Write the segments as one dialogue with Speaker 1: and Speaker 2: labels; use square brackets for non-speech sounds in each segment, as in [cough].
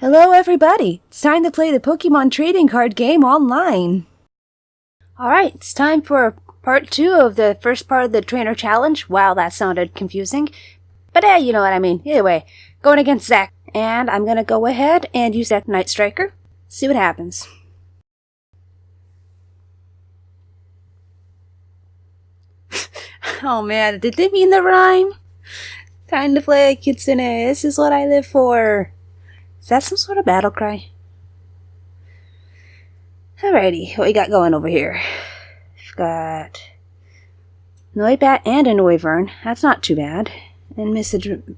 Speaker 1: Hello everybody! It's time to play the Pokemon trading card game online! Alright, it's time for part two of the first part of the trainer challenge. Wow, that sounded confusing. But eh, you know what I mean. Either way, going against Zach. And I'm gonna go ahead and use that Night Striker. See what happens. [laughs] oh man, did they mean the rhyme? Time to play a Kitsune. This is what I live for. Is that some sort of battle cry? Alrighty, what we got going over here? We've got Noibat and a Noivern. That's not too bad. And Misdrevius?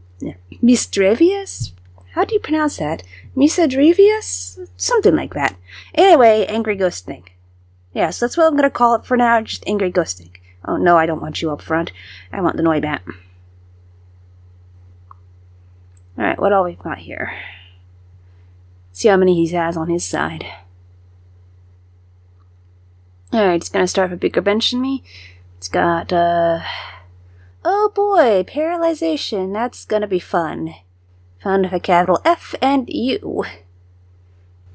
Speaker 1: How do you pronounce that? Misadrevius? Something like that. Anyway, Angry Ghosting. Yeah, so that's what I'm gonna call it for now, just Angry Ghosting. Oh no, I don't want you up front. I want the Noibat. Alright, what all we've got here? See how many he has on his side. Alright, it's gonna start with a bigger bench than me. It's got, uh... Oh boy, paralyzation. That's gonna be fun. Found with a capital F and U.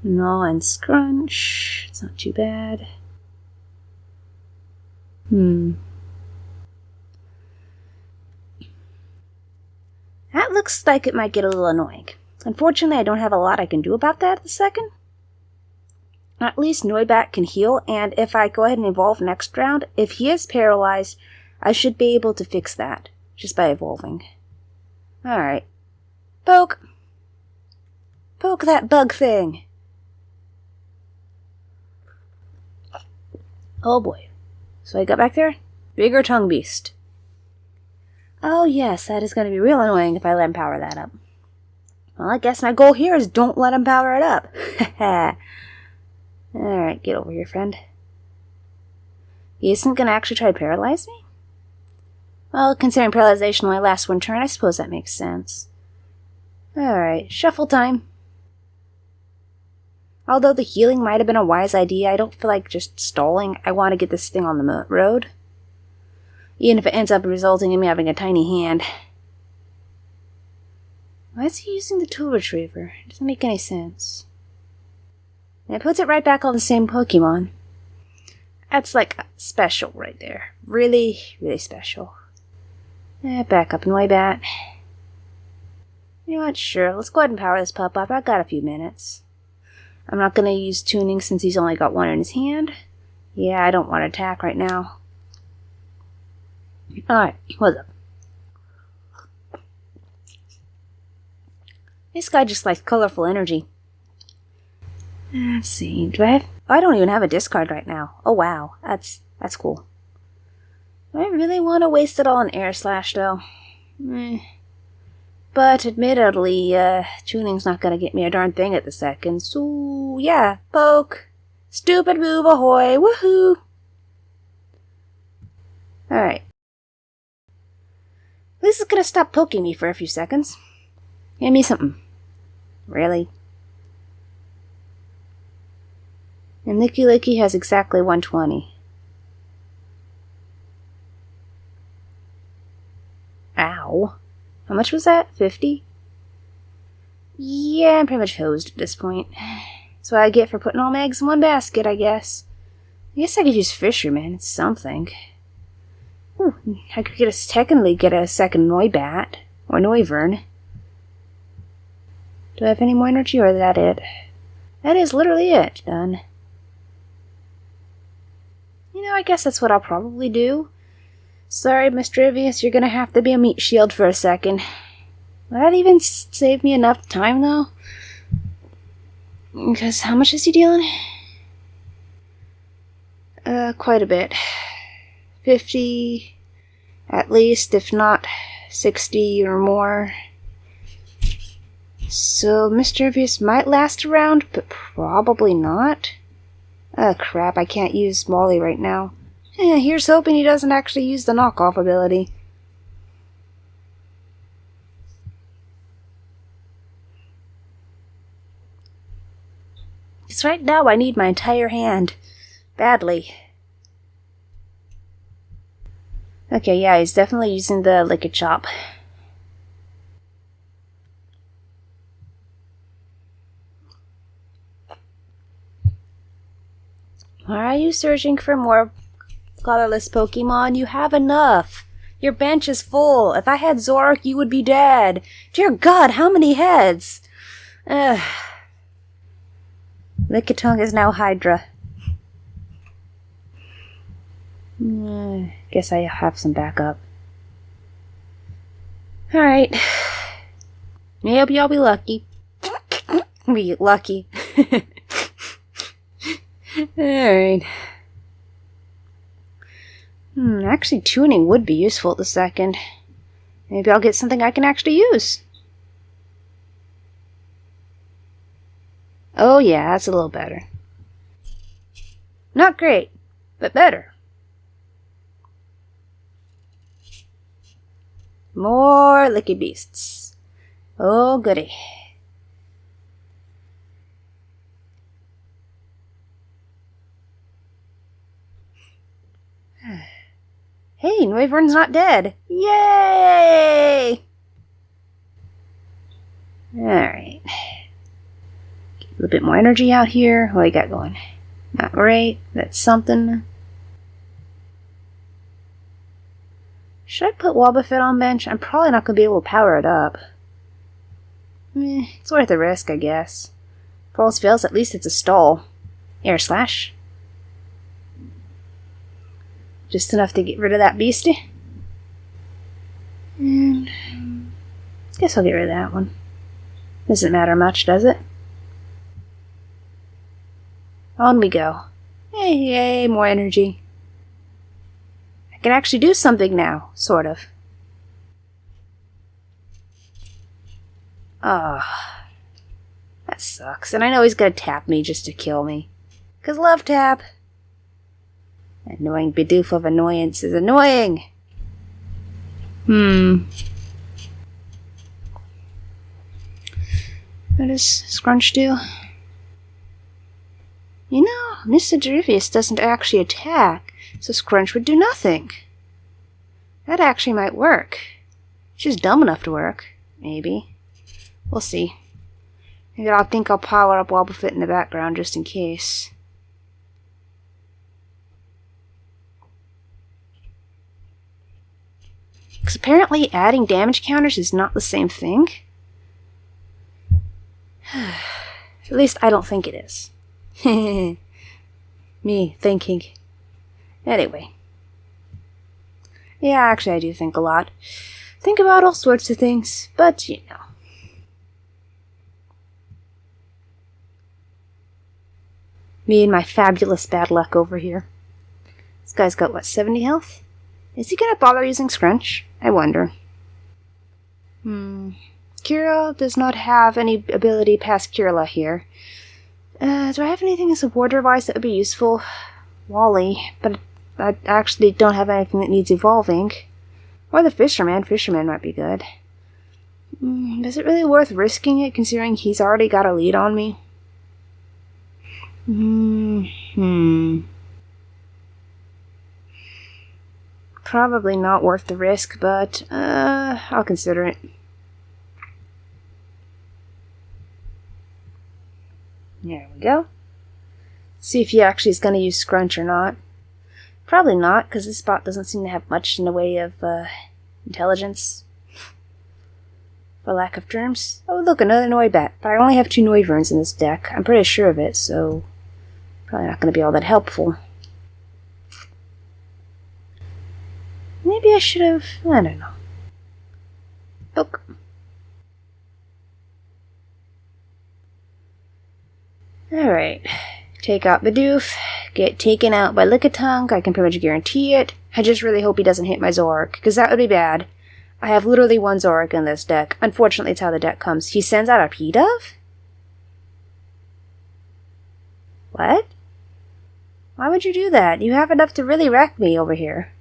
Speaker 1: No and scrunch. It's not too bad. Hmm. That looks like it might get a little annoying. Unfortunately, I don't have a lot I can do about that at the second. At least Noibat can heal, and if I go ahead and evolve next round, if he is paralyzed, I should be able to fix that, just by evolving. Alright. Poke! Poke that bug thing! Oh boy. So I got back there? Bigger tongue beast. Oh yes, that is going to be real annoying if I let him power that up. Well, I guess my goal here is don't let him power it up. [laughs] Alright, get over here, friend. He isn't going to actually try to paralyze me? Well, considering paralyzation only lasts one turn, I suppose that makes sense. Alright, shuffle time. Although the healing might have been a wise idea, I don't feel like just stalling. I want to get this thing on the road. Even if it ends up resulting in me having a tiny hand. Why is he using the tool retriever? It doesn't make any sense. And it puts it right back on the same Pokemon. That's like special right there. Really, really special. Eh, back up Noibat. You know what? Sure, let's go ahead and power this pup up. I've got a few minutes. I'm not going to use tuning since he's only got one in his hand. Yeah, I don't want to attack right now. Alright, what's up? This guy just likes colorful energy. Let's see. Do I have... I don't even have a discard right now. Oh, wow. That's that's cool. Do I really want to waste it all on Air Slash, though? Eh. But admittedly, uh, tuning's not gonna get me a darn thing at the second, so yeah, poke. Stupid move, ahoy, woohoo! Alright. This is gonna stop poking me for a few seconds. Give me something. Really? And Lickilicky has exactly 120. Ow. How much was that? 50? Yeah, I'm pretty much hosed at this point. That's what I get for putting all my eggs in one basket, I guess. I guess I could use Fisherman. It's something. Ooh, I could get a technically get a second Noibat or Noivern. Do I have any more energy or is that it? That is literally it. Done. You know, I guess that's what I'll probably do. Sorry, Mr. Misdrevius, you're gonna have to be a meat shield for a second. Will that even save me enough time, though? Because how much is he dealing? Uh, quite a bit. 50 at least, if not 60 or more. So Misdrevius might last around, but probably not. Oh crap, I can't use Molly right now. Eh, here's hoping he doesn't actually use the knockoff ability. Because right now I need my entire hand. Badly. Okay, yeah, he's definitely using the Lick Chop. Why are you searching for more colorless Pokemon? You have enough. Your bench is full. If I had Zoroark, you would be dead. Dear God, how many heads? Ugh. Lickitung is now Hydra. Uh, guess I have some backup. Alright. [sighs] I'll be lucky. [laughs] be lucky. [laughs] Alright. Hmm, actually tuning would be useful at the second. Maybe I'll get something I can actually use. Oh yeah, that's a little better. Not great, but better. More licky beasts. Oh goody. Hey, Noivern's not dead. Yay! Alright. A little bit more energy out here. What do you got going? Not great. That's something. Should I put Wobbuffet on bench? I'm probably not going to be able to power it up. Eh, it's worth the risk, I guess. All fails, at least it's a stall. Air Slash. Just enough to get rid of that beastie. And I guess I'll get rid of that one. Doesn't matter much, does it? On we go. Hey, yay, more energy. I can actually do something now, sort of. Ah, that sucks. And I know he's gonna tap me just to kill me. Cause love tap. Annoying Bidoof of annoyance is annoying. Hmm. What does Scrunch do? You know, Mr. Derivius doesn't actually attack, so Scrunch would do nothing. That actually might work. She's dumb enough to work. Maybe. We'll see. Maybe I'll think I'll power up Wobbuffet in the background just in case. Because apparently adding damage counters is not the same thing. [sighs] At least I don't think it is. [laughs] Me thinking. Anyway. Yeah, actually I do think a lot. Think about all sorts of things, but you know. Me and my fabulous bad luck over here. This guy's got, what, 70 health? Is he gonna bother using Scrunch? I wonder. Hmm. Kira does not have any ability past Kirlia here. Uh, do I have anything as a war device that would be useful? Wally, but I actually don't have anything that needs evolving. Or the Fisherman. Fisherman might be good. Mm, is it really worth risking it, considering he's already got a lead on me? Mm hmm. Probably not worth the risk, but uh, I'll consider it. There we go. See if he actually is going to use Scrunch or not. Probably not, because this bot doesn't seem to have much in the way of uh, intelligence. For lack of terms. Oh, look, another Noibat. But I only have two Noivern in this deck. I'm pretty sure of it, so probably not going to be all that helpful. Maybe I should have... I don't know. Look. Alright. Take out Bidoof. Get taken out by Lickitung. I can pretty much guarantee it. I just really hope he doesn't hit my Zoroark, because that would be bad. I have literally one Zoroark in this deck. Unfortunately, it's how the deck comes. He sends out a Pidove? What? Why would you do that? You have enough to really wreck me over here.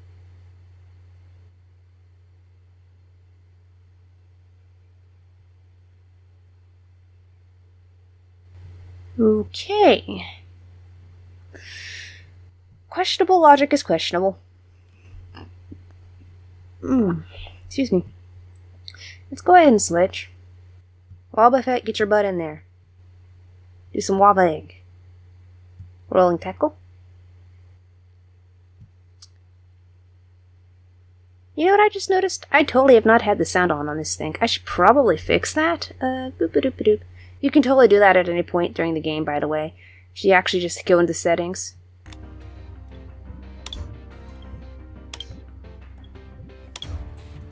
Speaker 1: Okay. Questionable logic is questionable. Mm. Excuse me. Let's go ahead and switch. Wobbuffet, get your butt in there. Do some Wobba Egg. Rolling tackle. You know what I just noticed? I totally have not had the sound on on this thing. I should probably fix that. Uh, boop -a doop -a doop. You can totally do that at any point during the game, by the way. You actually just go into settings.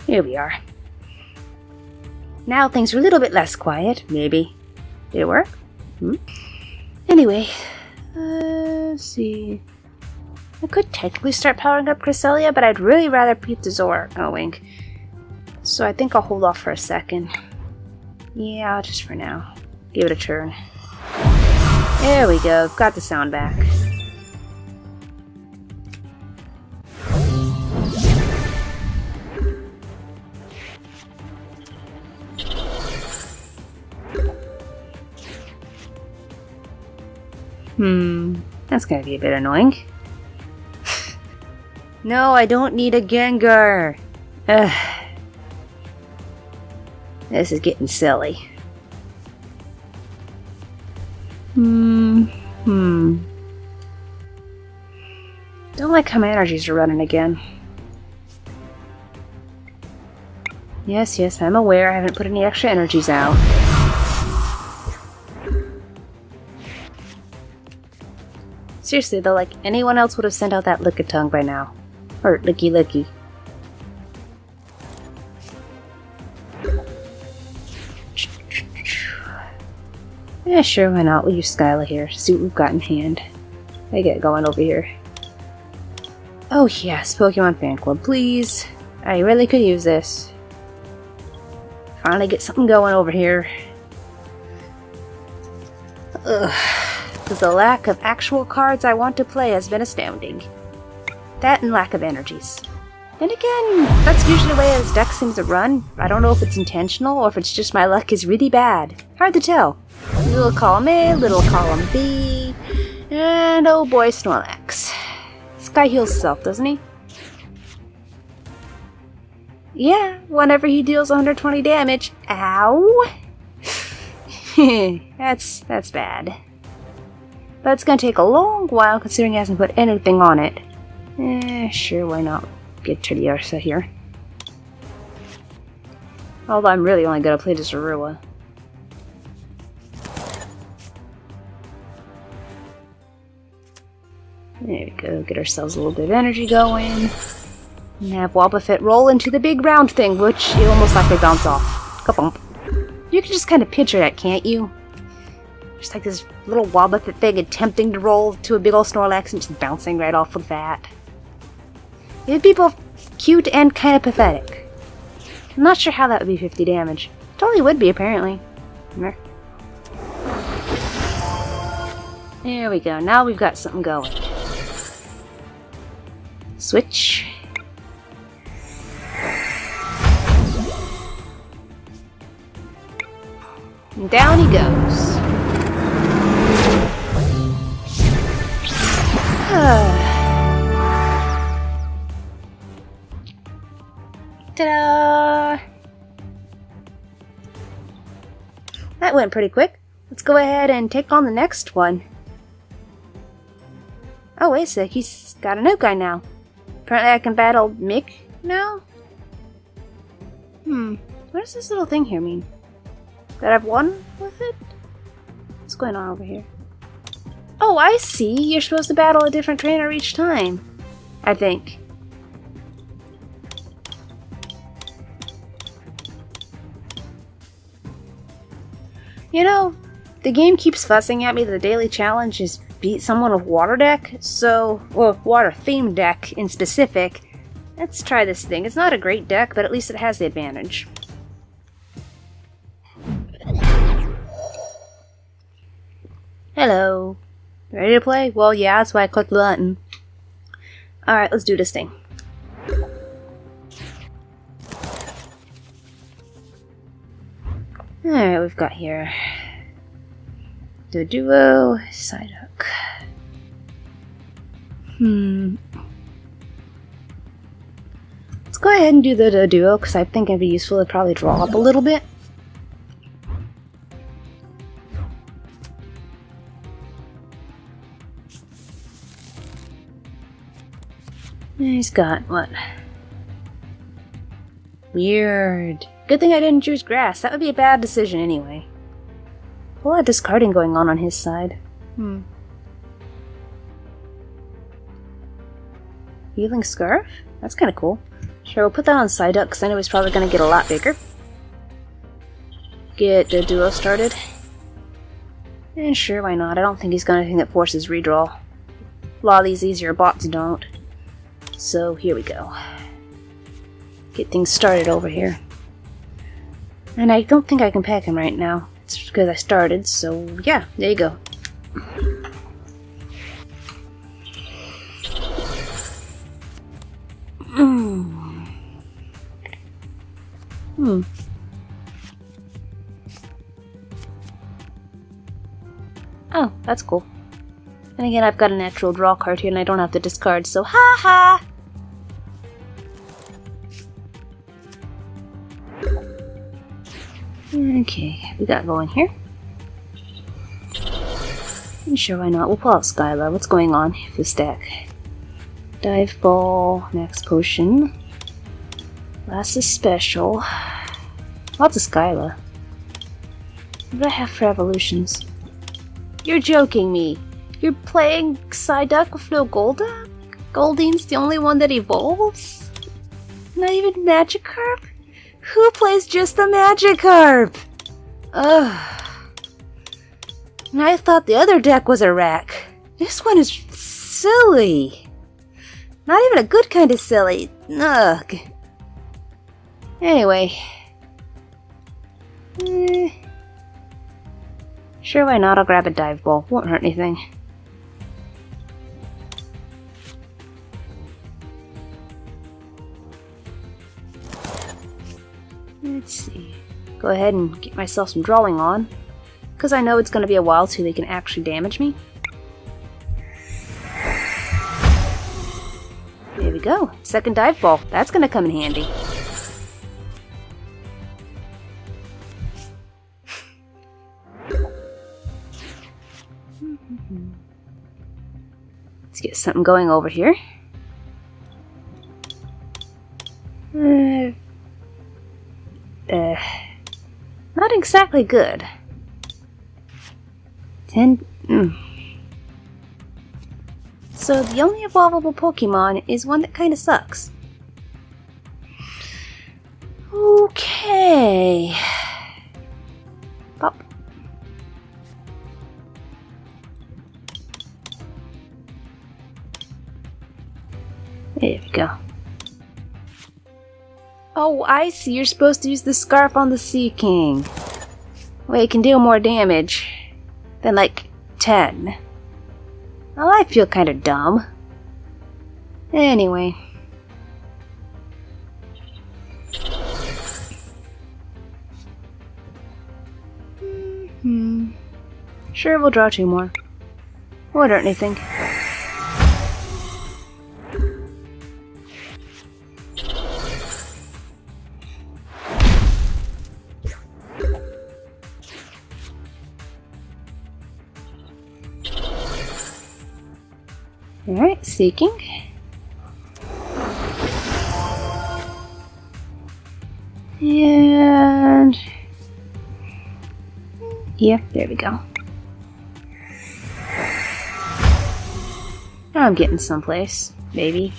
Speaker 1: Here we are. Now things are a little bit less quiet, maybe. Did it work? Hmm? Anyway, uh, let's see. I could technically start powering up Cresselia, but I'd really rather keep the Zora going. So I think I'll hold off for a second. Yeah, just for now. Give it a turn. There we go, got the sound back. Hmm, that's gonna be a bit annoying. [laughs] No, I don't need a Gengar. Ugh. This is getting silly. Hmm. Hmm. Don't like how my energies are running again. Yes, yes, I'm aware I haven't put any extra energies out. Seriously though, like anyone else would have sent out that Lickitung by now. Or Lickilicky. Yeah, sure, why not? We'll use Skyla here. See what we've got in hand. I get going over here. Oh yes, Pokemon Fan Club, please. I really could use this. Finally get something going over here. Ugh. The lack of actual cards I want to play has been astounding. That and lack of energies. And again, that's usually the way his deck seems to run. I don't know if it's intentional or if it's just my luck is really bad. Hard to tell. Little column A, little column B, and oh boy, Snorlax. This guy heals himself, doesn't he? Yeah, whenever he deals 120 damage. Ow! [laughs] that's that's bad. But it's gonna take a long while considering he hasn't put anything on it. Eh, sure, why not get to the Teddiursa here. Although I'm really only gonna play the Zorua. There we go, get ourselves a little bit of energy going. And have Wobbuffet roll into the big round thing, which it almost like they bounce off. Kabump. You can just kind of picture that, can't you? Just like this little Wobbuffet thing attempting to roll to a big old Snorlax and just bouncing right off with that. It'd be both cute and kind of pathetic. I'm not sure how that would be 50 damage. Totally would be, apparently. There we go. Now we've got something going. Switch. Down he goes. Ah. Ta-da! That went pretty quick. Let's go ahead and take on the next one. Oh, wait a sec. He's got a new guy now. Apparently I can battle Mick now? Hmm. What does this little thing here mean? That I've won with it? What's going on over here? Oh, I see. You're supposed to battle a different trainer each time. I think. You know, the game keeps fussing at me the daily challenge is beat someone with water deck, so, well, water themed deck in specific. Let's try this thing. It's not a great deck, but at least it has the advantage. Hello. Ready to play? Well, yeah, that's why I clicked the button. Alright, let's do this thing. Alright, we've got here the duo Psyduck. Hmm. Let's go ahead and do the, the duo because I think it'd be useful to probably draw up a little bit. He's got what? Weird. Good thing I didn't choose grass. That would be a bad decision anyway. A lot of discarding going on on his side. Hmm. Healing Scarf? That's kind of cool. Sure, we'll put that on Psyduck because I know he's probably going to get a lot bigger. Get the duo started. And sure, why not? I don't think he's got anything that forces redraw. A lot of these easier bots don't. So here we go. Get things started over here. And I don't think I can pack him right now. It's because I started, so yeah, there you go. Hmm. Hmm. Oh, that's cool. And again, I've got a natural draw card here and I don't have to discard, so ha ha! Okay, we got going here. And sure, why not? We'll pull out Skyla. What's going on with the stack? Dive Ball, Max Potion. Last is special. Lots of Skyla. What do I have for evolutions? You're joking me. You're playing Psyduck with no Golduck? Goldeen's the only one that evolves? Not even Magikarp? Who plays just the Magikarp? Ugh. And I thought the other deck was a wreck. This one is silly. Not even a good kind of silly. Ugh. Anyway. Eh. Sure, why not? I'll grab a dive ball. Won't hurt anything. Let's see. Go ahead and get myself some drawing on. Because I know it's going to be a while till they can actually damage me. There we go. Second dive ball. That's gonna come in handy. Let's get something going over here. Uh, uh, not exactly good. Ten. Mm. So the only evolvable Pokemon is one that kinda sucks. Okay. Pop. There we go. Oh, I see. You're supposed to use the scarf on the Seaking. Well, it can deal more damage than like 10. Well, I feel kind of dumb. Anyway. Hmm. Sure, we'll draw two more. What hurt anything? Alright, Seaking. And... Yeah, there we go. I'm getting someplace, maybe.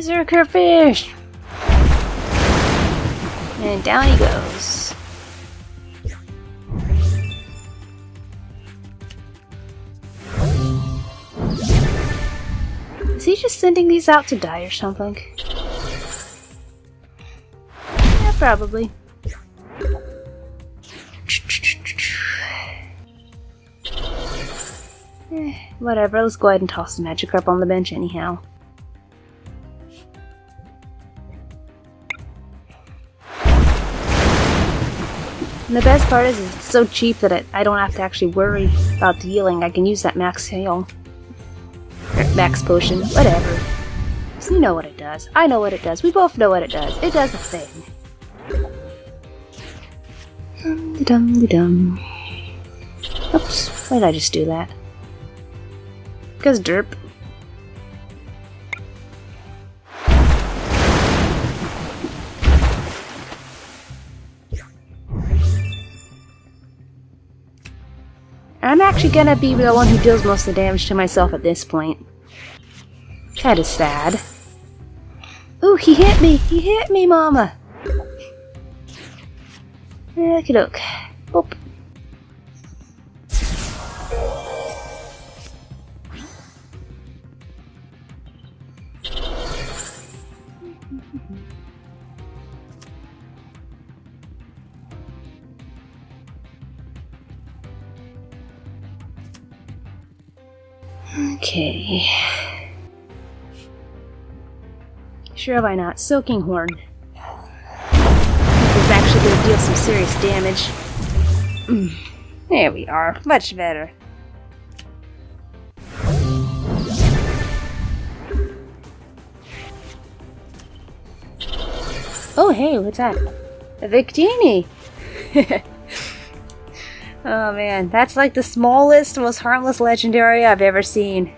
Speaker 1: Berserker fish! And down he goes. Is he just sending these out to die or something? Yeah, probably. Eh, whatever, let's go ahead and toss the magic Magikarp on the bench anyhow. And the best part is, it's so cheap that it, I don't have to actually worry about the healing. I can use that max heal. Max potion, whatever. You know what it does. I know what it does. We both know what it does. It does a thing. Dum dum dum. Oops, why did I just do that? Because derp. I'm actually gonna be the one who deals most of the damage to myself at this point. Kinda sad. Ooh, he hit me! He hit me, mama! Okie doke. Boop. Okay. Sure, why not? Soaking Horn. This is actually going to deal some serious damage. Mm. There we are. Much better. Oh, hey, what's that? A Victini! [laughs] oh man, that's like the smallest, most harmless legendary I've ever seen.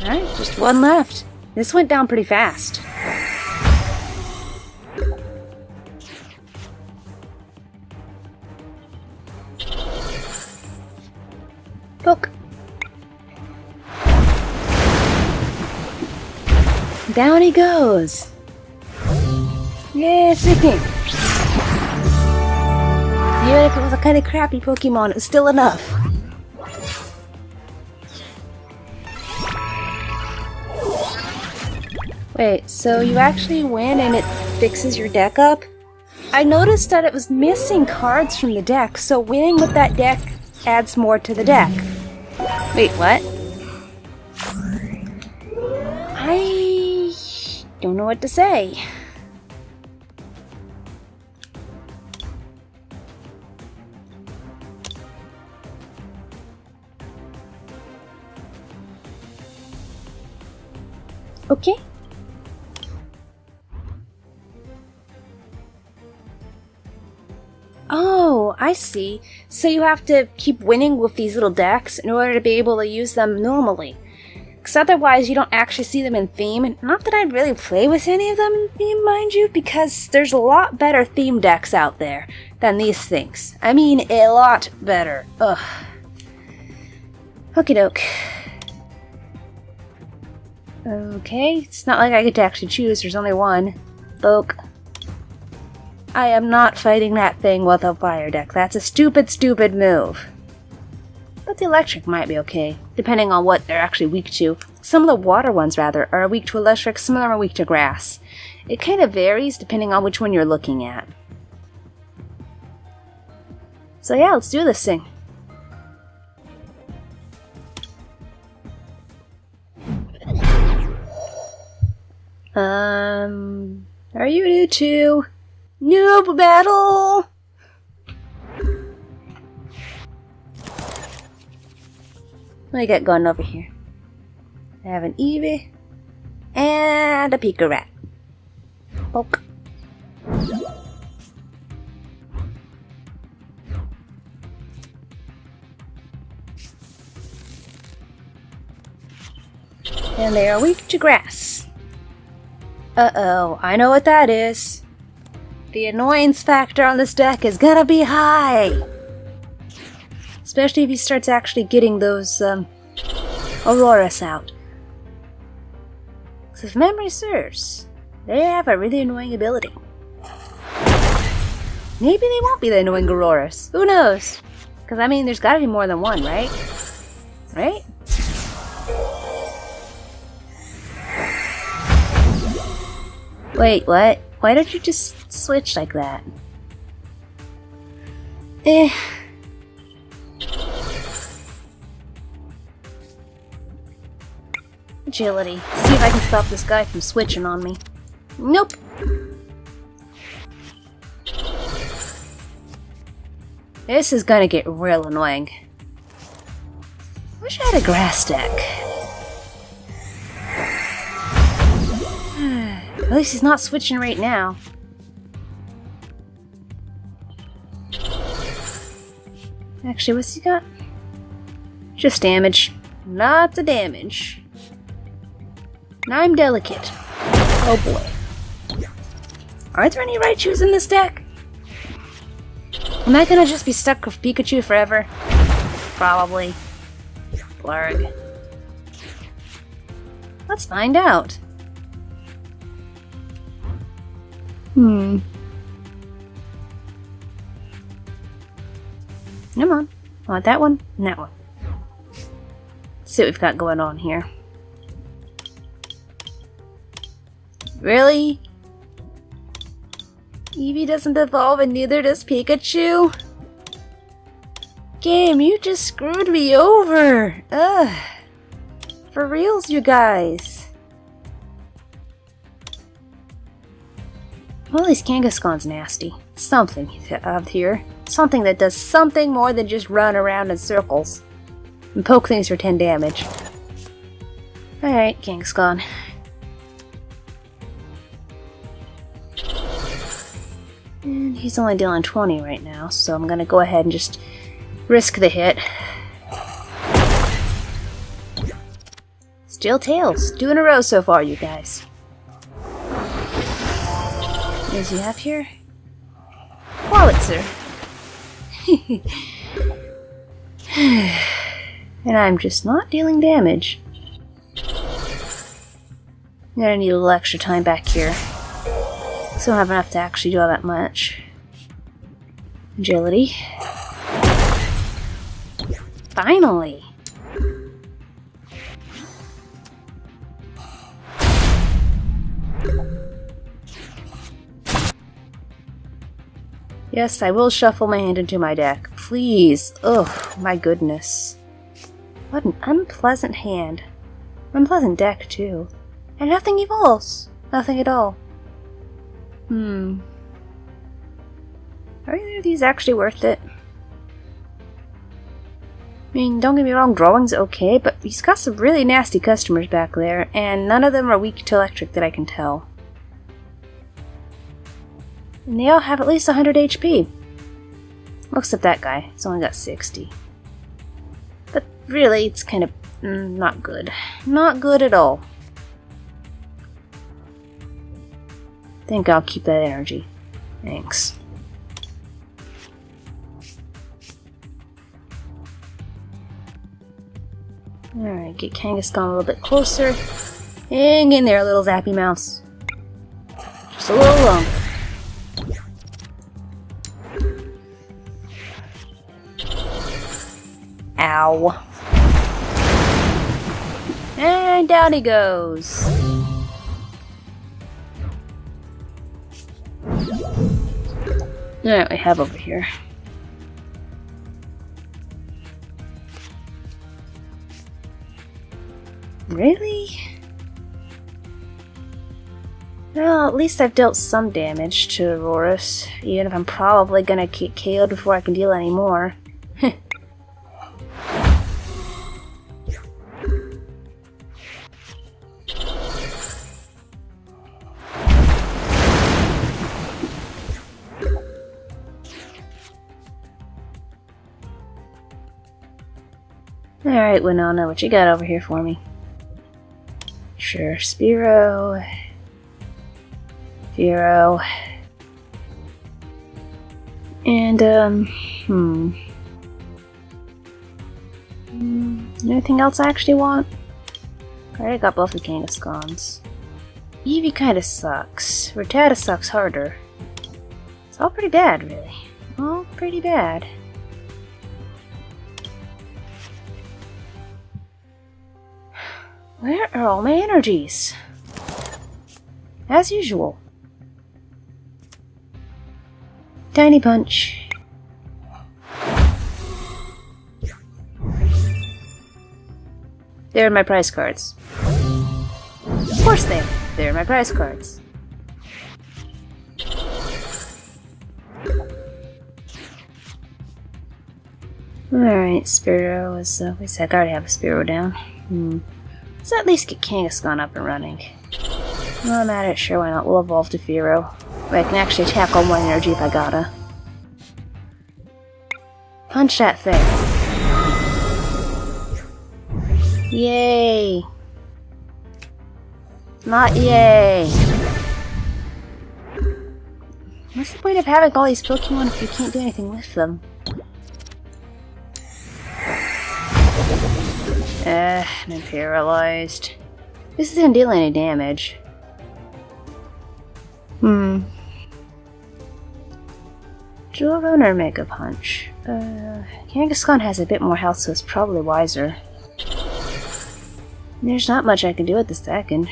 Speaker 1: Alright, just one left. This went down pretty fast. He goes. Yeah, sicking. Even if it was a kind of crappy Pokemon, it was still enough. Wait, so you actually win and it fixes your deck up? I noticed that it was missing cards from the deck, so winning with that deck adds more to the deck. Wait, what? Don't know what to say. Okay. Oh, I see. So you have to keep winning with these little decks in order to be able to use them normally. Because otherwise you don't actually see them in theme. And not that I'd really play with any of them in theme, mind you, because there's a lot better theme decks out there than these things. I mean, a lot better. Ugh. Okie doke. Okay, it's not like I get to actually choose, there's only one. Boke. I am not fighting that thing with a fire deck. That's a stupid, stupid move. But the electric might be okay, depending on what they're actually weak to. Some of the water ones, rather, are weak to electric, some of them are weak to grass. It kind of varies depending on which one you're looking at. So yeah, let's do this thing. Um, are you new to Noob battle! What I got going over here? I have an Eevee and a Pika Rat. Poke. And they are weak to grass. Uh-oh, I know what that is. The annoyance factor on this deck is gonna be high! Especially if he starts actually getting those, um, Aurorus out. If memory serves, they have a really annoying ability. Maybe they won't be the annoying Aurorus. Who knows? Because, I mean, there's gotta be more than one, right? Right? Wait, what? Why don't you just switch like that? Eh. Agility. See if I can stop this guy from switching on me. Nope. This is gonna get real annoying. Wish I had a grass deck. [sighs] At least he's not switching right now. Actually, what's he got? Just damage. Lots of damage. And I'm delicate. Oh boy. Aren't there any Raichus in this deck? Am I gonna just be stuck with Pikachu forever? Probably. Blurg. Let's find out. Hmm. Come on. I want that one and that one. Let's see what we've got going on here. Really? Eevee doesn't evolve and neither does Pikachu? Game, you just screwed me over! Ugh. For reals, you guys. Well, this Kangaskhan's nasty. Something out here. Something that does something more than just run around in circles. And poke things for 10 damage. Alright, Kangaskhan. He's only dealing 20 right now, so I'm gonna go ahead and just risk the hit. Still tails. Two in a row so far, you guys. What does he have here? Wallitzer. [laughs] and I'm just not dealing damage. I'm gonna need a little extra time back here. So I don't have enough to actually do all that much. Agility. Finally! Yes, I will shuffle my hand into my deck. Please. Ugh, my goodness. What an unpleasant hand. Unpleasant deck, too. And nothing evolves. Nothing at all. Hmm. Are either of these actually worth it? I mean, don't get me wrong, drawing's okay, but he's got some really nasty customers back there, and none of them are weak to electric that I can tell. And they all have at least 100 HP. At that guy, he's only got 60. But really, it's kind of mm, not good. Not good at all. think I'll keep that energy. Thanks. Alright, get Kangaskhan a little bit closer. Hang in there, little zappy mouse. Just a little longer. Ow. And down he goes. Alright, we have over here. Really? Well, at least I've dealt some damage to Aurorus, even if I'm probably gonna get KO'd before I can deal any more. [laughs] Alright, Winona, what you got over here for me? Sure, Spearow. Fearow. And, um, hmm. hmm. Anything else I actually want? I already got both the Kangaskhan's. Eevee kinda sucks. Rattata sucks harder. It's all pretty bad, really. All pretty bad. Where are all my energies? As usual. Tiny punch. There are my prize cards. Of course they There are my prize cards. Alright, Spearow is, uh, we said I already have a Spearow down. Hmm. Let's at least get Kangaskhan up and running. I'm at it, sure, why not? We'll evolve to Fearow. I can actually attack on one energy if I gotta. Punch that thing. Yay! Not yay! What's the point of having all these Pokemon if you can't do anything with them? Uh, Eh, I'm paralyzed. This isn't dealing any damage. Hmm. Jewel or Mega Punch? Uh, Kangaskhan has a bit more health, so it's probably wiser. There's not much I can do at the second.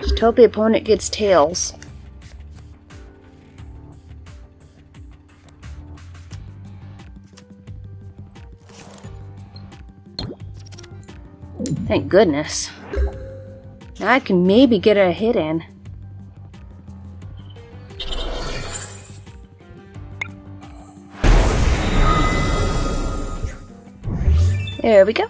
Speaker 1: Just hope the opponent gets tails. Thank goodness. Now I can maybe get a hit in. There we go.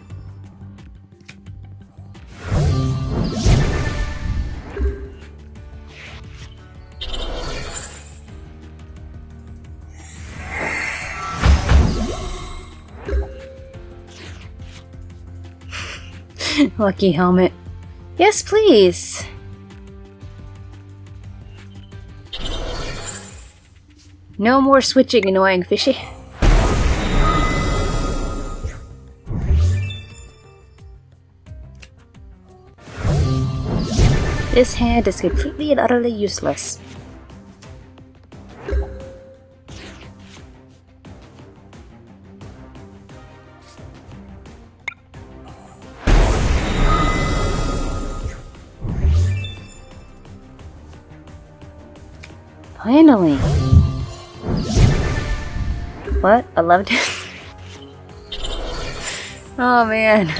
Speaker 1: Lucky helmet. Yes, please. No more switching, annoying fishy. This hand is completely and utterly useless. Finally! What? I loved it. oh man.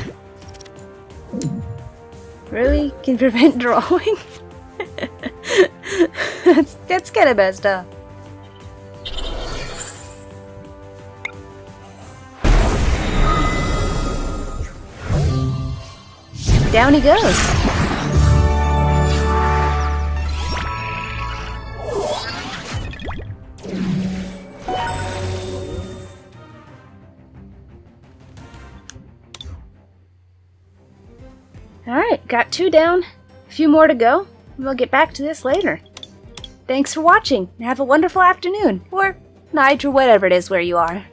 Speaker 1: Really? Can prevent [laughs] drawing? that's, that's kind of messed up. Down he goes. Got two down. A few more to go. We'll get back to this later. Thanks for watching, and have a wonderful afternoon, or night, or whatever it is where you are.